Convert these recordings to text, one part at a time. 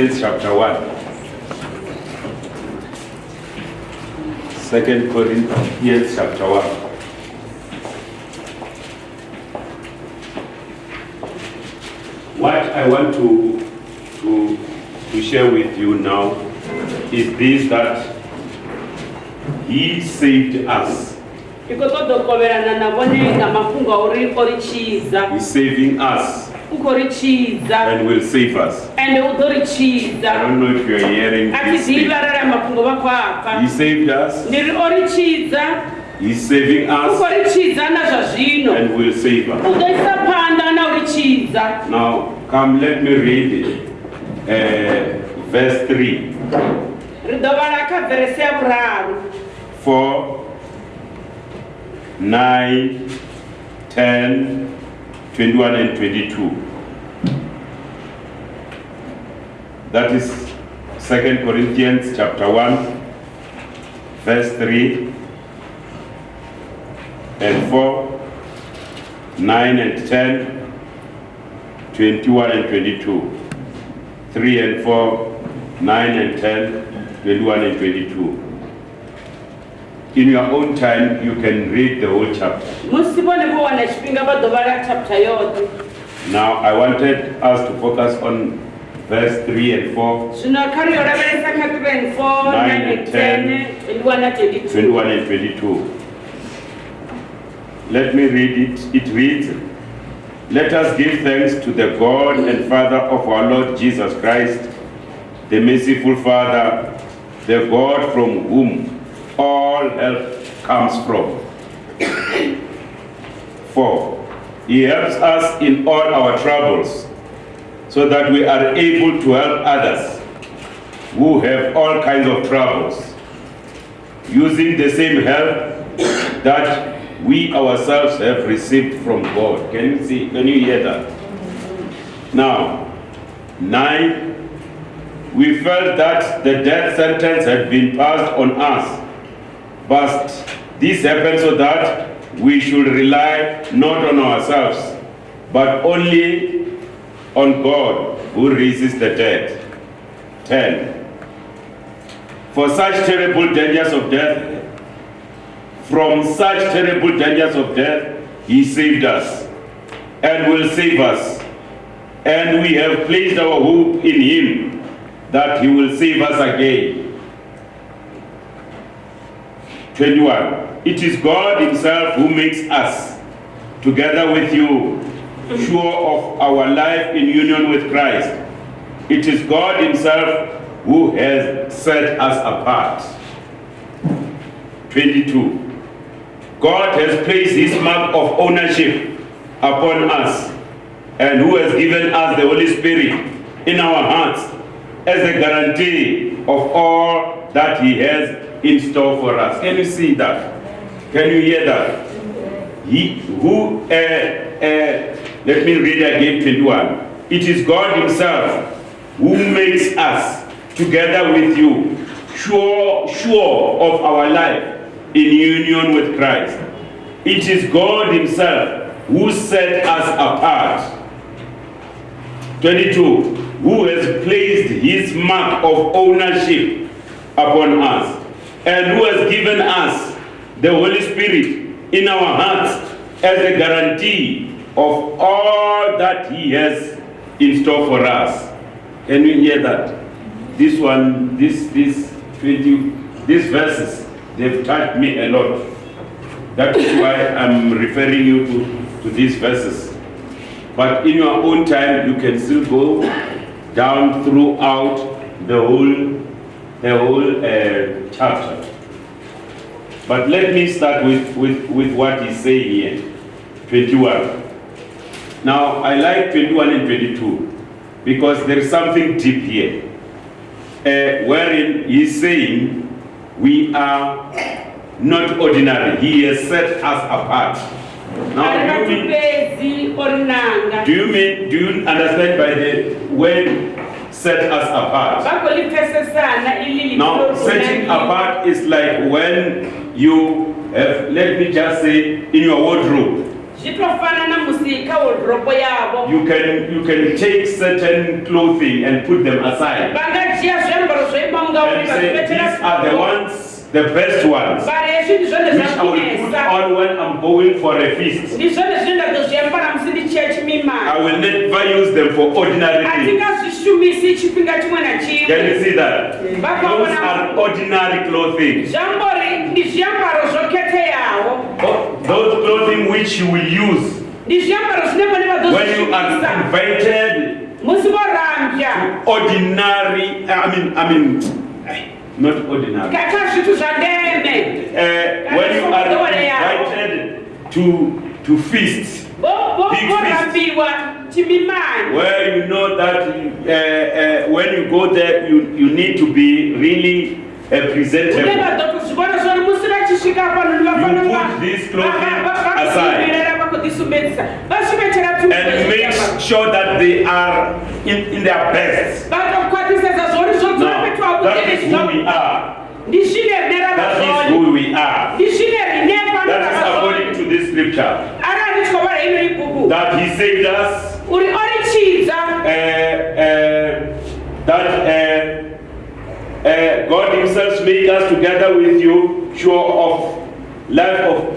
Corinthians chapter 1. Second Corinthians chapter 1. What I want to, to, to share with you now is this that He saved us. iko todokoverana na vone nga mafhungo a uri o ri tshidza He's saving us u khou ri tshidza and will save us. ende u ḓo ri I tshidza don't know if you're hearing a thi this. ḓivhi thing. arali a mafhungo vha khou apfa He saved us, ndi ri o ri tshidza He's saving u khou us, ri tshidza na zwa zwino and will save us. u ḓo isa phanḓa na u ri tshidza Now, come, let me read uh, verse 3. ri ḓo vhala kha verese ya vhuraru 4, 9, 10, 21, and 22. That is 2 Corinthians chapter 1, verse 3 and 4, 9 and 10, 21 and 22. 3 and 4, 9 and 10, 21 and 22. In your own time, you can read the whole chapter. musi vhone vho wana tshifhinga vha ḓo vhala chapter yoṱhe Now, I wanted us to focus on verse 3 and 4, zwino kha ri yo lavhelesa kha 3 and 4 Nine and and 10 21 na 22 21 and 22. Let me read it. It reads, Let us give thanks to the God and Father of our Lord Jesus Christ, the merciful Father, the God from whom all help comes from. For he helps us in all our troubles, so that we are able to help others who have all kinds of troubles using the same help that we ourselves have received from God. Can you see? Can you hear that? Now, nine, we felt that the death sentence had been passed on us, but this happened so that we should rely not on ourselves, but only on God who raises the dead. 10. For such terrible dangers of death, from such terrible dangers of death, he saved us and will save us. And we have placed our hope in him that he will save us again. 21. It is God himself who makes us, together with you, sure of our life in union with Christ. It is God himself who has set us apart. 22. God has placed his mark of ownership upon us and who has given us the Holy Spirit in our hearts as a guarantee of all that he has in store for us. Can you see that? Can you hear that? He who, uh, uh, let me read again 21. It is God himself who makes us together with you sure, sure of our life in union with Christ. It is God himself who set us apart. 22. Who has placed his mark of ownership upon us and who has given us the Holy Spirit in our hearts as a guarantee of all that he has in store for us. Can you hear that? This one, this, this 20, these verses, they've touched me a lot. That is why I'm referring you to, to these verses. But in your own time, you can still go down throughout the whole, the whole uh, chapter. But let me start with, with, with what he's saying here. 21. Now, I like 21 and 22 because there is something deep here. Uh, wherein he's saying we are not ordinary. He has set us apart. Now, do you mean, vatipedzi o ri nanga do you mean, do you understand by the when set us apart? va khou li pfesesana ili Now, setting apart is like when you have, let me just say, in your wardrobe, zvitofanana musika wodhoropo yavo You can you can take certain clothing and put them aside vangajiya zviambaro zveimba and say these are the ones, the best ones, mbari yezvi ndizvone which I will put on when I'm going for a feast. ndizvone zvinondazozviambara musi ndichiya I will never use them for ordinary things. hatingazvishumisi chipinga chimwe Can you see that? Those are ordinary clothing. Those clothing which you will use. Ndi zviambaro zvinenge when you are invited vorambya ordinary, I mean, I mean, not ordinary. kaka zvithu zvandeme Uh, when you are invited to to feasts vorambiwa chimimani where you know that uh, uh, when you go there you, you need to be really uh, presentable. You put this clothing aside. And make sure that they are in, in their best. Now, that is who we are. That is who we are. That is according to this scripture. That he saved us uh, uh, that uh, uh, God Himself made us together with you, sure of life of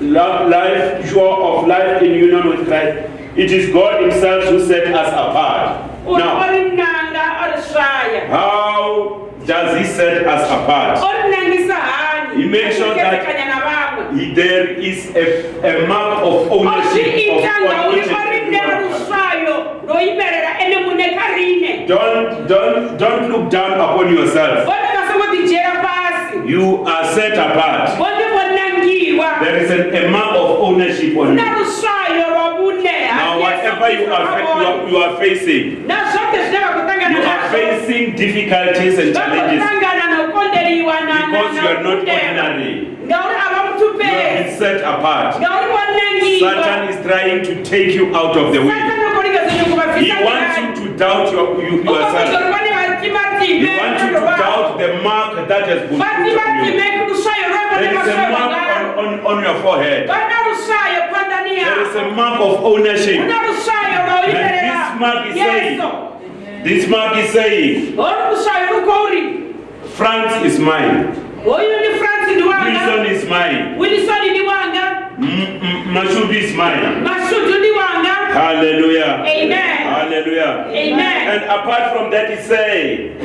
life, sure of life in union with Christ. It is God Himself who set us apart. Now, ori nanga ori svaya how does He set us apart? ori nangisa hani He makes sure that- He- There is a, a mark of ownership of, on each Don't, don't, don't look down upon yourself. vone vasongodijera pasi You are set apart. There is an amount of ownership on you. Now, whatever you are, you are, facing, nazvote zvine vakutangana you are facing difficulties and challenges because you are not ordinary. You have been set apart. Satan is trying to take you out of the way. Doubt your, you, yourself. You want you to doubt the mark that has been put on you. There is a mark on, on, on your forehead. There is a mark of ownership. And this mark is saying- This mark is saying, France is mine. Wilson is mine. wilisoni ni wanga M- M- Mashubi is mine. Mashudu ni wanga Hallelujah. amen Hallelujah. amen And apart from that, he said,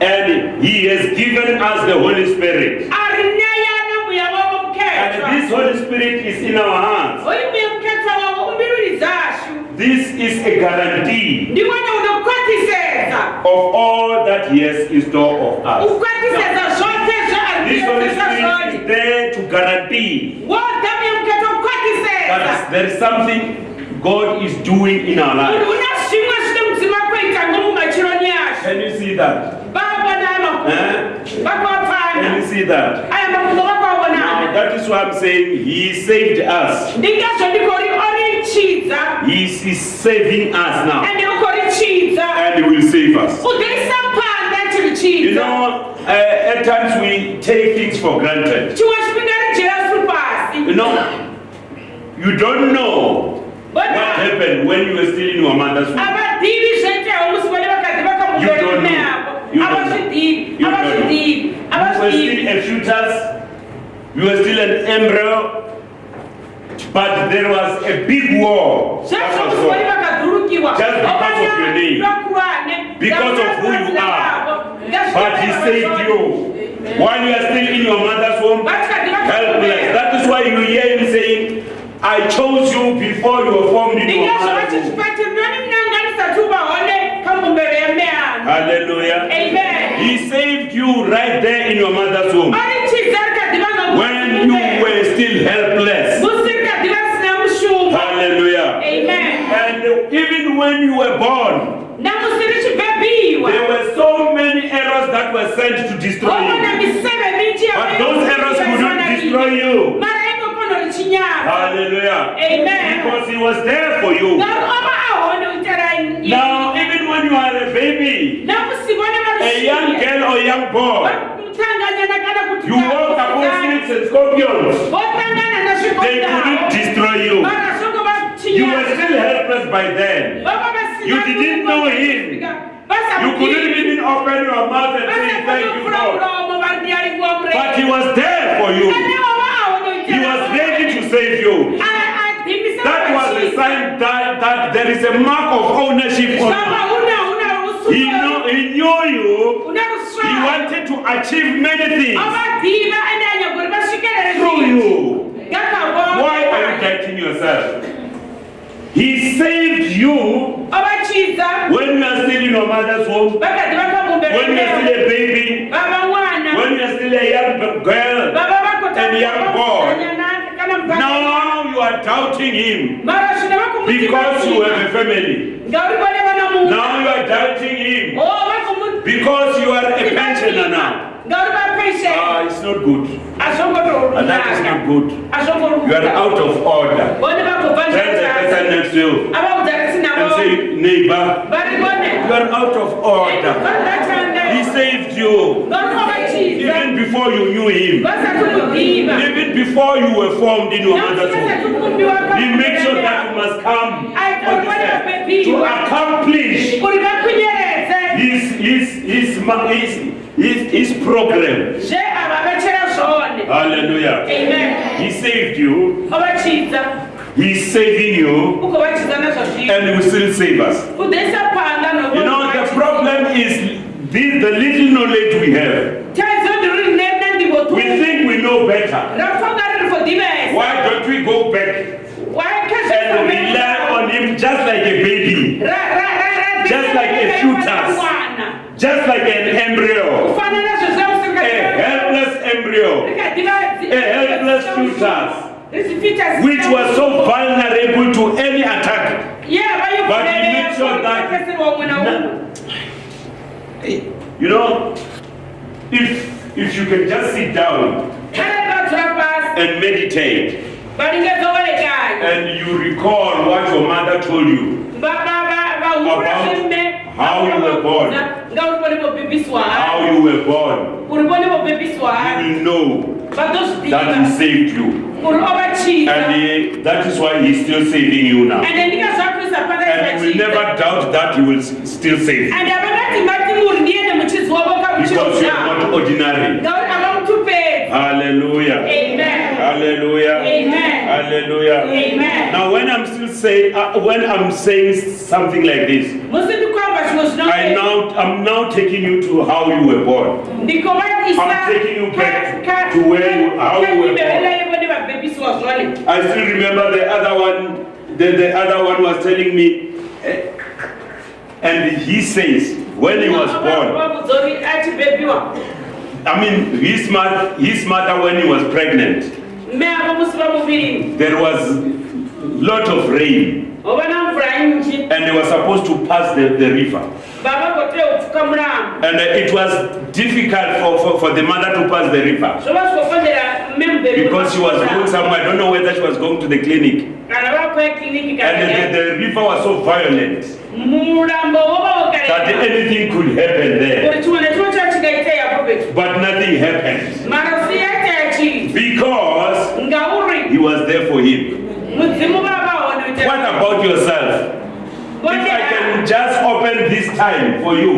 and he has given us the Holy Spirit. ari neya nemweya wavo And this Holy Spirit is in our hands. uyu mweya muketwa wavo umbiriri dzashu This is a guarantee of all that he has in store of us. zvose This Holy Spirit is there to guarantee woga mweya muketwa that ukwatiseza there is something God is doing in our munhu lives. una zvimwe zvine mudzima kuita ngomumachironi ashu Can you see that? Eh? Can you see that? Now, that is why I'm saying He saved us. ndingazvo ndikori orichidza He is saving us now. And He will save us. You know, uh, at times we take things for granted. chimwe chipinga rijesu pasi You know, you don't know what bona happened when you were still in your mother's womb. avadivi zvaitewo musi vane vakadzi You don't know. You don't avazvidivi You don't know. You were still a fetus, you were still an embryo, but there was a big war. That was musi vane fought. vakadurukiwa Just because of your name. Because of who you are. But he saved you. While you are still in your mother's womb, helpless. That is why you hear him saying, I chose you before you were formed in your mother's womb. vachichipati noni mnanganisati uvahone pamumbere yemehano Hallelujah. amen He saved you right there in your mother's womb when you were still helpless. musi rikadhiva risina mushumo Hallelujah. amen And even when you were born, there were so many errors that were sent to destroy you. But those errors could not destroy you. Hallelujah. amen Because he was there for you. ngauri ova ahone utera Now, even when you are a baby, a young girl or young boy, mutanganyana kana kuti you walk upon snakes and scorpions. They couldn't destroy you. You were still helpless by then. You didn't know him. You couldn't even open your mouth and say thank you, Lord. But he was there for you. He was ready to save you. That was a sign that, that there is a mark of ownership on you. He, know, he knew you. He wanted to achieve many things through you. Why are you doubting yourself? He saved you when you are still in your mother's womb, when you are still a baby, when you are still a young girl. And young boy. Now you are doubting him because you have a family. Now you are doubting him because you are a pensioner now. Ah, it's not good. And that is not good. You are out of order. Tell the person next to you and say, neighbor, you are out of order. He saved you even before you knew him. Even before you were formed in your mother's womb. He made sure that you must come on this earth to accomplish his, his, his, his, his, his program. zve ava vachera zvone Hallelujah. amen He saved you. He's saving you. And he will still save us. You know, the problem is this, the little knowledge we have. taidzo ndiri nena ndimbo tu We think we know better. rafunga riri fodivesa Why don't we go back and rely on him just like a baby, Just like a fetus. just like an embryo, a helpless embryo, a helpless fetus, which was so vulnerable to any attack. But he made sure that- umwe You know, if if you can just sit down kana vakadzura pasi and meditate and you recall what your mother told you, vahura zvembe how you were born. how you were born, you will know that he saved you. And he, that is why he's still saving you now. And you will never doubt that he will still save you. Because you are not ordinary. ngauri havamutupedzi Hallelujah. amen Hallelujah. Amen. Hallelujah. amen Now, when I'm still saying, uh, when I'm saying something like this, musi ndikwamba zvimwe I now, I'm now taking you to how you were born. I'm taking you back to where you- how you were born. kaibevelaivo nevabhebhiswa zvone I still remember the other one, the, the other one was telling me, eh, and he says, when he was born, I mean, his, mother, his mother, when he was pregnant, me avo musi vamuvirini there was lot of rain, hova na mvura nyinji and they were supposed to pass the, the river. Vavagotea kupfuka murambo And uh, it was difficult for, for, for the mother to pass the river zvova zvikofanira memubhebi because she was going somewhere. I don't know whether she was going to the clinic. kana vakuya kliniki And kana the, the river was so violent that anything could happen there. kuti chimwe nechimwe chachikaita yapo petu But nothing happened. mara siyaita yachii Because he was there for him. What about yourself? If I can just open this time for you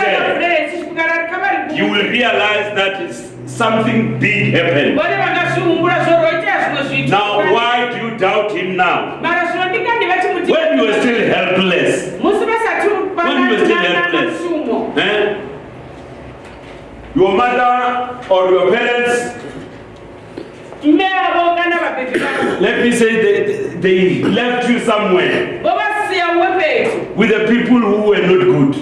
share, you will realize that something big happened. vone vakazvihumbura zvoroita zvimwe zvitu Now, why do you doubt him now? mara zvinodikani vachimuti When you are still helpless, When you were still helpless. eh? your mother or your parents, me avo kana vabhebi vavo let me say, they, they left you somewhere. Vovasiya uwe petu with the people who were not good.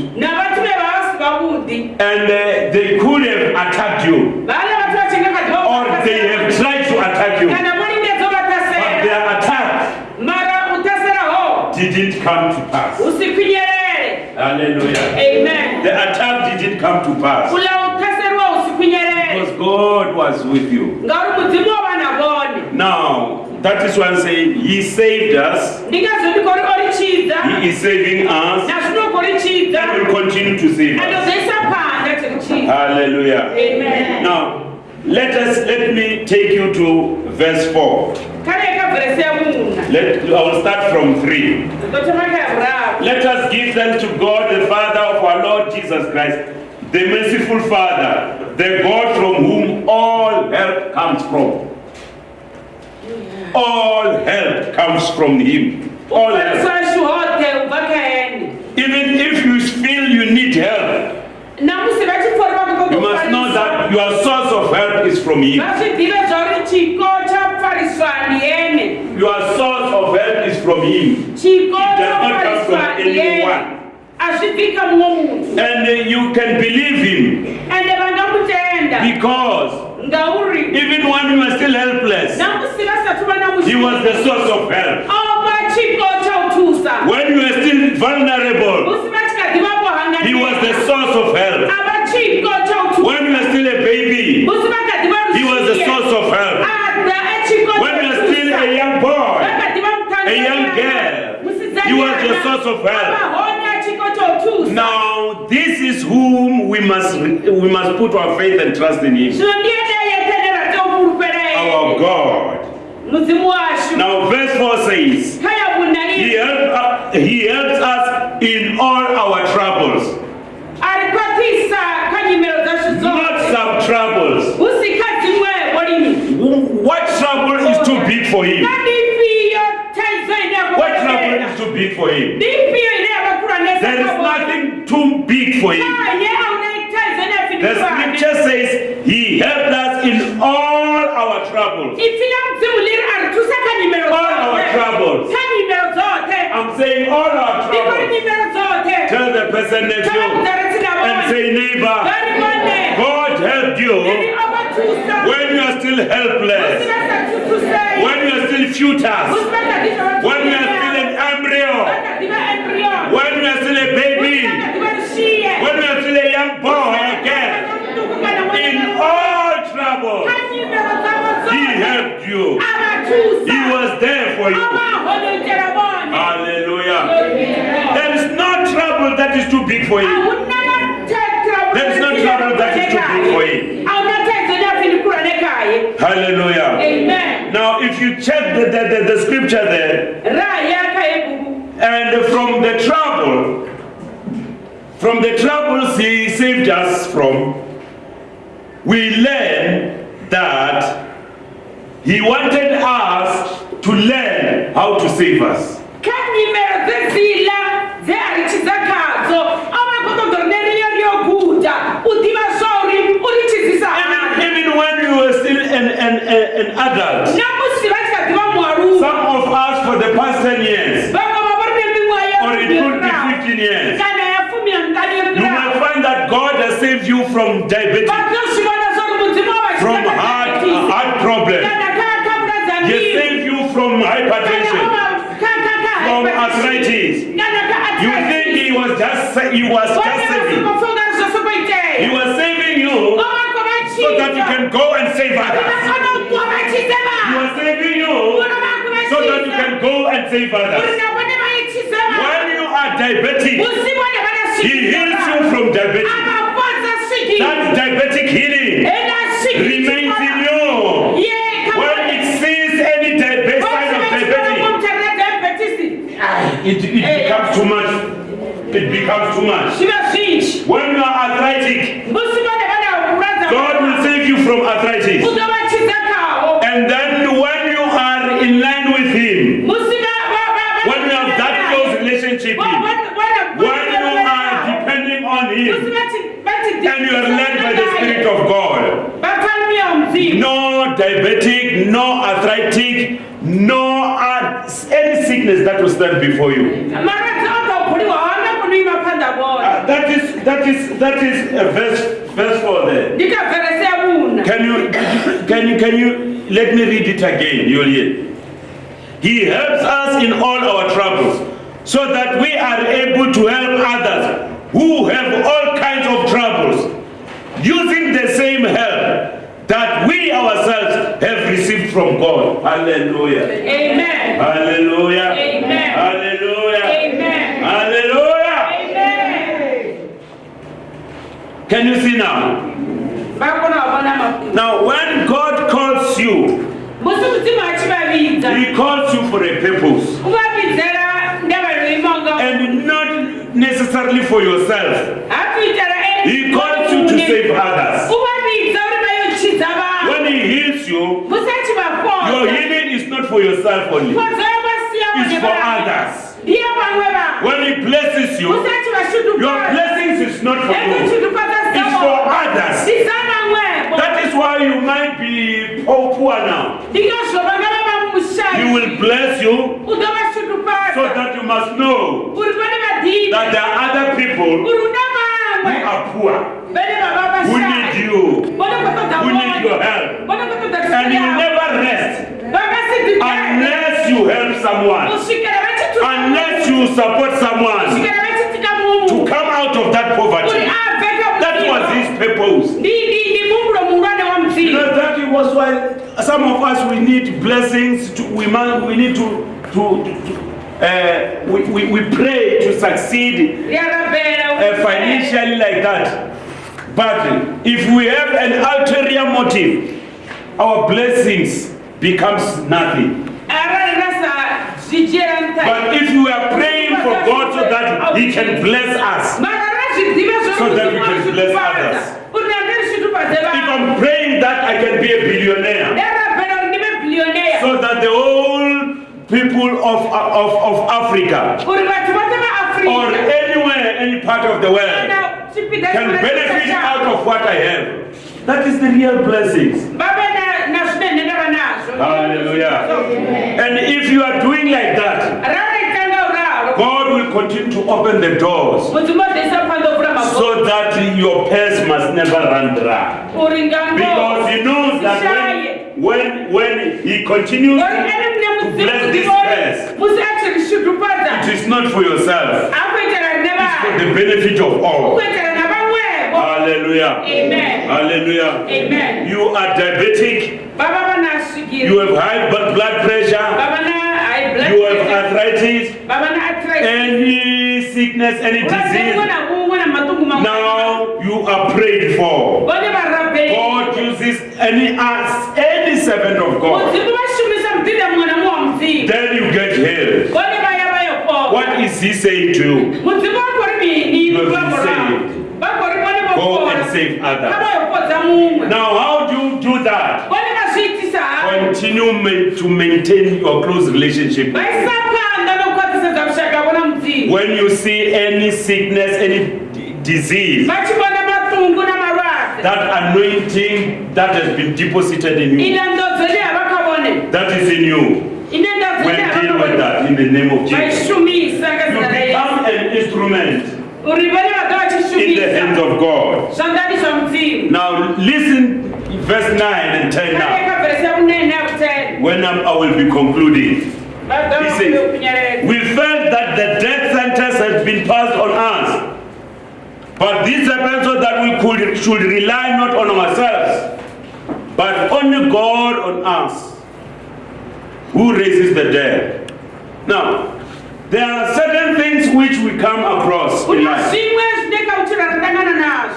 And uh, they could have attacked you, vana vati vachengakadzi or they have tried to attack you. But their attack mara utasera ho. didn't come to pass. Hallelujah. amen. The attack didn't come to pass. Kula utaseriwa usikwinyeredere because God was with you. ngauri mudzimu wava navone Now, that is why I'm saying He saved us, ndingazodiko ri orichidza He is saving us, and will continue to save us. andozoisa panda tirichidza Hallelujah. amen Now, let us let me take you to verse 4. kareka vhiresi ya muna Let, I will start from 3. ndotomaka ya vhuraru Let us give thanks to God, the Father of our Lord Jesus Christ, the merciful Father, the God from whom all help comes from. All help comes from Him. All help. ukwanisashi hote ubva kaeni Even if you feel you need help, namusi vachipfori you must know that your source of help is from Him. vazvizive zvauri chiko chapfariswa ndiene Your source of help is from Him. It does not come from anyone. hazvibvika mumwe munhu And uh, you can believe Him because ngauri even when you are still helpless, namusi vasati vana He was the source of help. chautusa When you are still vulnerable, of chautusa Now this is whom we must we must put our faith and trust in Him, and say, neighbor, God helped you. When you are still helpless, when you are still fetus, when you are still an embryo, when you are still a baby, when you are still a young boy again. In all trouble, He helped you. He was there for you. Hallelujah. There is no trouble that is too big for Him. Hallelujah. Amen. Now, if you check the, the, the, the scripture there, and from the trouble, from the troubles He saved us from, we learn that He wanted us to learn how to save us. kanyimero dzezila dzearichidza kadzo avakotodzorneriyo ryoguta udiva zvauri urichizisa Even, even when you were still an, an, an, an adult, namusi vachikadziva mwaru some of us for the past 10 years, or it could be 15 years, you might find that God has saved you from diabetes, from heart, heart problem. kana kakapuraza He saved you from hypertension, from arthritis. You think he was just he was just saving. He was saving you so that you can go and save others. You are saving you so that you can go and save others. When you are diabetic, he heals you from diabetes. That diabetic healing remains in you. When it sees any diabetes, sign of diabetes, it, it becomes too much. It becomes too much. When you are arthritic, musi vane vana kuradza God will save you from arthritis. utovachidza kavo And then when you are in line with Him, musi when you have that close relationship, with Him, when you are depending on Him, and you are led by the Spirit of God, vatalmiya mudzimu no diabetic, no arthritic, no any sickness that will stand before you. maradzi akaguliwa haana kunoima panda bona Uh, that is that is that is uh, verse verse four there. Can you can you can you let me read it again? You'll hear. He helps us in all our troubles, so that we are able to help others who have all kinds of troubles, using the same help that we ourselves from God. Hallelujah. Amen. Hallelujah. Amen. Hallelujah. Amen. Hallelujah. Amen. Can you see now? Now, when God calls you, He calls you for a purpose. And not necessarily for yourself. He calls you to save others. When He heals you, your healing is not for yourself only, it's for others. ndiye vamwe vanhu When He blesses you, your blessings is not for you, it's for others. That is why you might be poor now. ndingazvo vanga vava He will bless you so that you must know uri pane vadhini that there are other people who are poor, who need you, who need your help. And you will never rest vakasidhigere unless you help someone, unless you support someone to come out of that poverty. That was his purpose. ndimumbulo muungane wa You mdzini know, that was why some of us we need blessings. To, we man, we need to to, to, to uh, we, we, we pray to succeed uh, financially like that. But if we have an ulterior motive, our blessings becomes nothing. But if we are praying for God so that He can bless us, So that we can bless others. if I'm praying that I can be a billionaire, so that the whole people of, of, of Africa or anywhere, any part of the world can benefit out of what I have. That is the real blessings. vave nazvinenge ndava nazvo Hallelujah. And if you are doing like that, God will continue to open the doors mudzimbodhesa pandovura mabho so that your purse must never run dry. Because he knows that when, when, when he continues to bless this purse, it is not for yourself, it's for the benefit of all. Hallelujah. amen Hallelujah. amen You are diabetic, you have high blood pressure, vava na high blood you have arthritis, vava na arthritis any sickness, any disease. bumwe na bumwe na matungu mamwe Now you are prayed for. God uses any us, any servant of God. mudzimu vashumisa mudhidha mumwe na mumwe wa mudzimu Then you get healed. vone vaya vayopoa What is He saying to you? mudzimu vakori mini You have been vambo ravo saved. vakori vone Go vopora and save others. Now, how do you do that? vone vazviitisa havo Continue to maintain your close relationship. vaisa panda nokukwatisedza kushaka vona mudzimu When you see any sickness, any disease, vachivona matungu namarwadzi that anointing that has been deposited in you, ine ndodzo ine havakavone that is in you, ine ndodzo ine will deal with that in the name of Jesus. You become an instrument. Uri vane vaka in the hands of God. Now, listen, verse 9 and 10 now. areka vhesi yakunene yakuteni When I'm, I will be concluding. He says, We felt that the death sentence has been passed on us. But this happened so that we could, should rely not on ourselves, but only God on us, who raises the dead. Now, there are certain things which we come across in life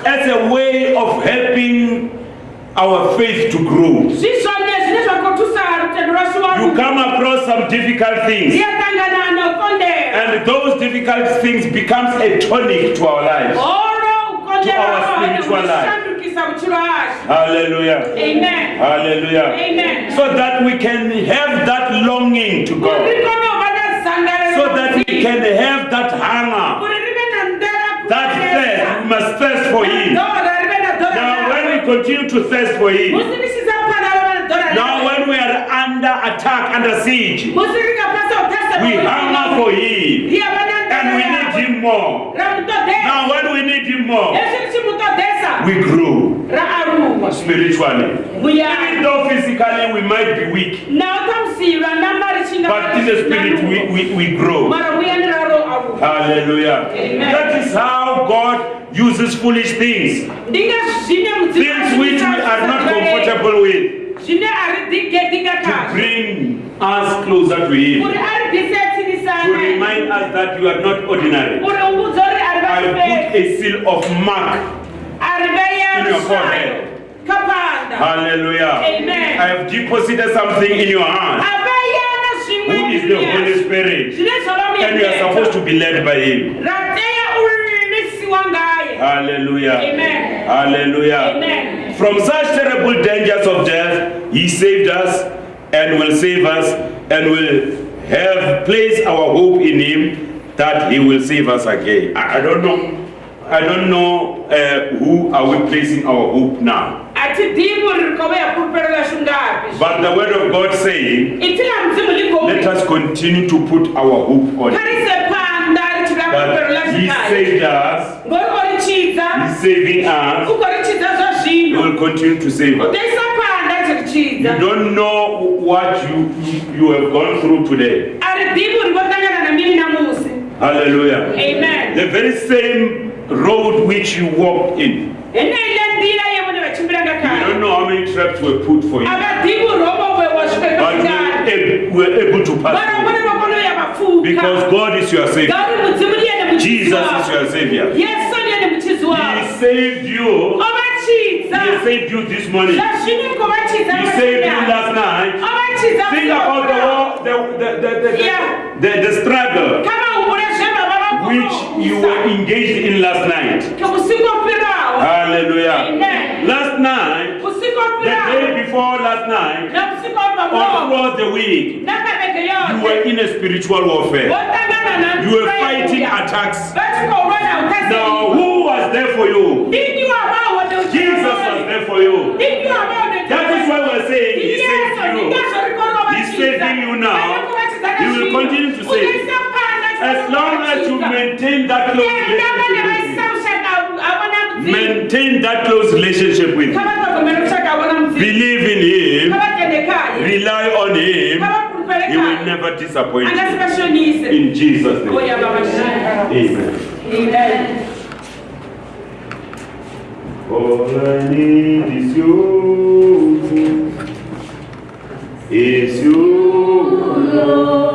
as a way of helping our faith to grow. zvizvone zvine zvakotusa rutendo You come across some difficult things, and those difficult things becomes a tonic to our lives. To our spiritual life. ukonderaushandukisa uchiro hazvo Hallelujah. amen Hallelujah. amen So that we can have that longing to God. So that we can have that hunger, kuti rive nandera that thirst. We must thirst for Him. Now, when we continue to thirst for Him, now when we are under attack, under siege, we hunger for Him. And we need Him more. Now, when we need Him more, we grow spiritually. Even muyani though physically we might be weak, but in the spirit we, we, we grow. Hallelujah. Amen. That is how God uses foolish things, things which we are not comfortable with, to bring us closer to Him, to remind us that you are not ordinary. I put a seal of mark. In your forehead. Hallelujah. Amen. I have deposited something in your heart. Aveyana Who is the Holy Spirit? zvine And you are supposed to be led by Him. rateya uri Hallelujah. Amen. Hallelujah. Amen. From such terrible dangers of death, He saved us and will save us and will have placed our hope in Him that He will save us again. I, I don't know. I don't know uh, who are we placing our hope now. Atitivi uri kove ya pulupero lashu ngapi But the Word of God saying, itila mzimu liko let us continue to put our hope on Him. karise panda richila pulupero That lashu He saved us, He's saving us, He will continue to save us. utoisa panda chirichidza You don't know what you, you, have gone through today. ari dhivi uri votangana namini namusi Hallelujah. amen The very same road which you walked in ndira yevone vachimbiranga You kare don't know how many traps were put for you. But you were able, to pass through. Because God is your Savior. gauri mudzimu ndiyene muchizi Jesus is your Savior. yesu ndiyene muchizi He saved you. He saved you this morning. He saved you last night. Think about the war, the, the, the, the, Yeah. the, the struggle which you were engaged in last night. Hallelujah. Amen. Last night, the day before last night, or throughout the week, you were in a spiritual warfare. You were fighting attacks. Now, who was there for you? Jesus was there for you. That is why we're saying He saved you. He's saving you now. He will continue to save you. As long as you maintain that close relationship with Him, maintain that close relationship with Him, believe in Him, rely on Him, He will never disappoint you. In Jesus' name. Amen. Amen. All I need is you. Is you. Oh, All